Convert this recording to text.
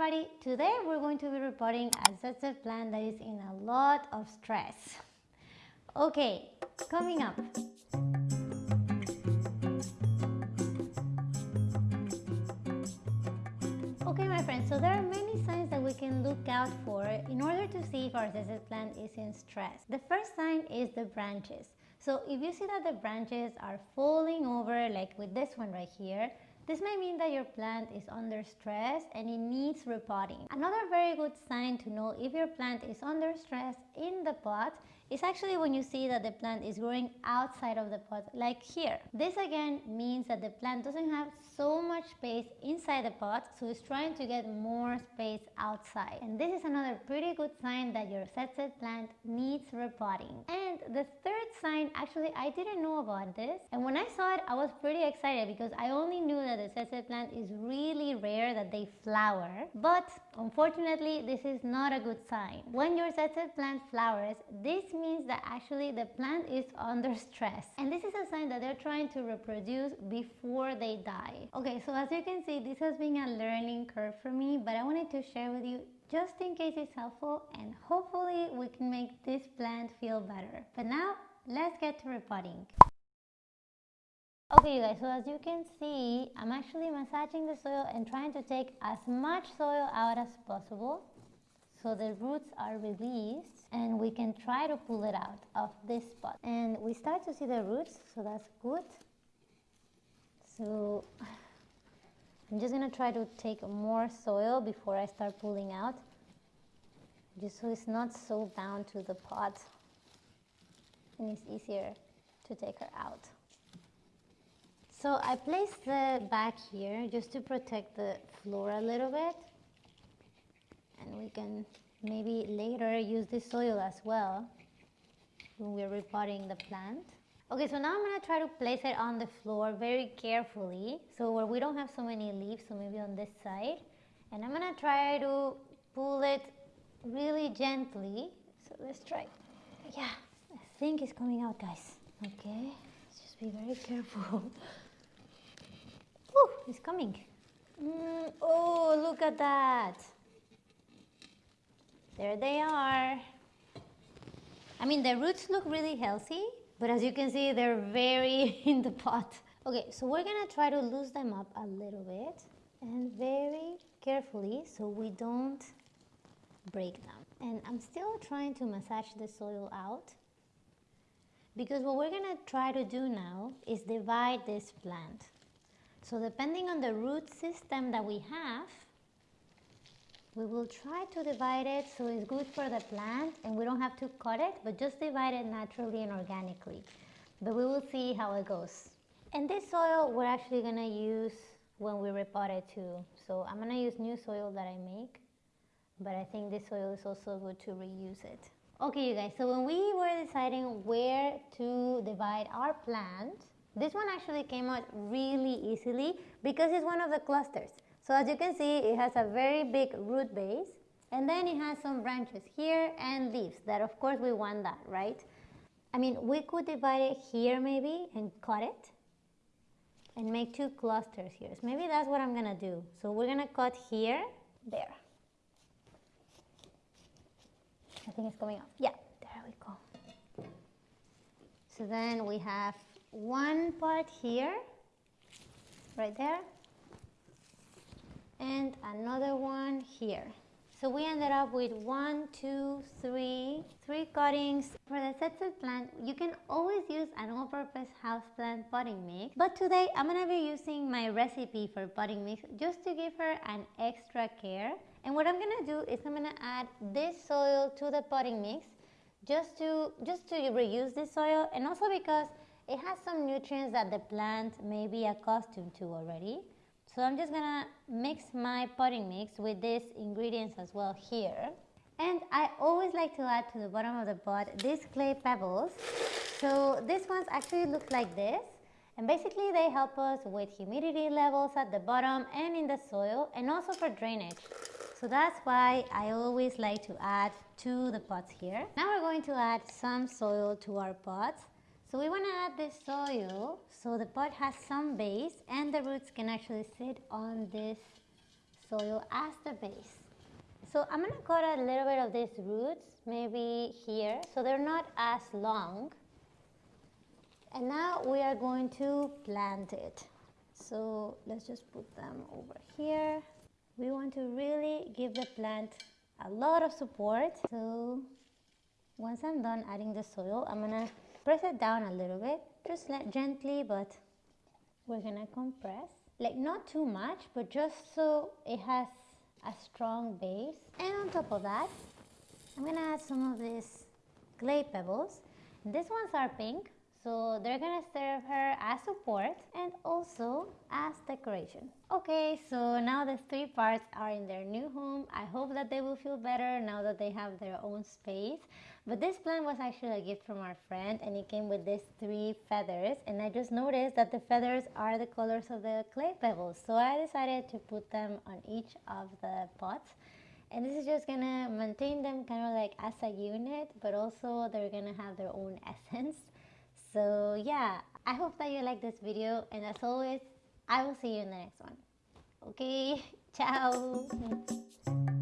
everybody, today we're going to be repotting a ZZ plant that is in a lot of stress. Okay, coming up. Okay my friends, so there are many signs that we can look out for in order to see if our ZZ plant is in stress. The first sign is the branches. So if you see that the branches are falling over like with this one right here, this may mean that your plant is under stress and it needs repotting. Another very good sign to know if your plant is under stress in the pot is actually when you see that the plant is growing outside of the pot like here. This again means that the plant doesn't have so much space inside the pot so it's trying to get more space outside and this is another pretty good sign that your ZZ plant needs repotting. And the third sign actually I didn't know about this and when I saw it I was pretty excited because I only knew that the ZZ plant is really rare that they flower but unfortunately this is not a good sign. When your ZZ plant flowers this means that actually the plant is under stress and this is a sign that they're trying to reproduce before they die. Okay so as you can see this has been a learning curve for me but I wanted to share with you just in case it's helpful and hopefully we can make this plant feel better. But now let's get to repotting. Okay you guys, so as you can see, I'm actually massaging the soil and trying to take as much soil out as possible so the roots are released and we can try to pull it out of this spot. And we start to see the roots, so that's good. So I'm just gonna try to take more soil before I start pulling out, just so it's not so bound to the pot and it's easier to take her out. So I placed the back here just to protect the floor a little bit we can maybe later use this soil as well when we're repotting the plant. Okay, so now I'm going to try to place it on the floor very carefully so where we don't have so many leaves, so maybe on this side. And I'm going to try to pull it really gently. So let's try. Yeah, I think it's coming out guys. Okay, let's just be very careful. Oh, it's coming. Mm, oh, look at that. There they are. I mean, the roots look really healthy, but as you can see, they're very in the pot. Okay, so we're gonna try to loose them up a little bit and very carefully so we don't break them. And I'm still trying to massage the soil out because what we're gonna try to do now is divide this plant. So depending on the root system that we have, we will try to divide it so it's good for the plant and we don't have to cut it, but just divide it naturally and organically. But we will see how it goes. And this soil we're actually gonna use when we repot it too. So I'm gonna use new soil that I make, but I think this soil is also good to reuse it. Okay you guys, so when we were deciding where to divide our plant, this one actually came out really easily because it's one of the clusters. So as you can see, it has a very big root base and then it has some branches here and leaves that of course we want that, right? I mean, we could divide it here maybe and cut it and make two clusters here. So maybe that's what I'm gonna do. So we're gonna cut here, there. I think it's coming up. Yeah, there we go. So then we have one part here, right there, and another one here. So we ended up with one, two, three, three cuttings. For the ZZ plant, you can always use an all-purpose houseplant potting mix. But today, I'm to be using my recipe for potting mix just to give her an extra care. And what I'm to do is I'm to add this soil to the potting mix just to, just to reuse this soil and also because it has some nutrients that the plant may be accustomed to already. So I'm just gonna mix my potting mix with these ingredients as well here. And I always like to add to the bottom of the pot these clay pebbles. So these ones actually look like this. And basically they help us with humidity levels at the bottom and in the soil and also for drainage. So that's why I always like to add to the pots here. Now we're going to add some soil to our pots. So we want to add this soil so the pot has some base and the roots can actually sit on this soil as the base. So I'm gonna cut a little bit of these roots, maybe here, so they're not as long. And now we are going to plant it. So let's just put them over here. We want to really give the plant a lot of support. So once I'm done adding the soil, I'm gonna press it down a little bit, just gently, but we're gonna compress. Like not too much, but just so it has a strong base. And on top of that, I'm gonna add some of these clay pebbles. These ones are pink, so they're gonna serve her as support and also as decoration. Okay, so now the three parts are in their new home. I hope that they will feel better now that they have their own space. But this plant was actually a gift from our friend and it came with these three feathers and I just noticed that the feathers are the colors of the clay pebbles. So I decided to put them on each of the pots and this is just gonna maintain them kind of like as a unit but also they're gonna have their own essence so yeah, I hope that you like this video and as always, I will see you in the next one. Okay, ciao!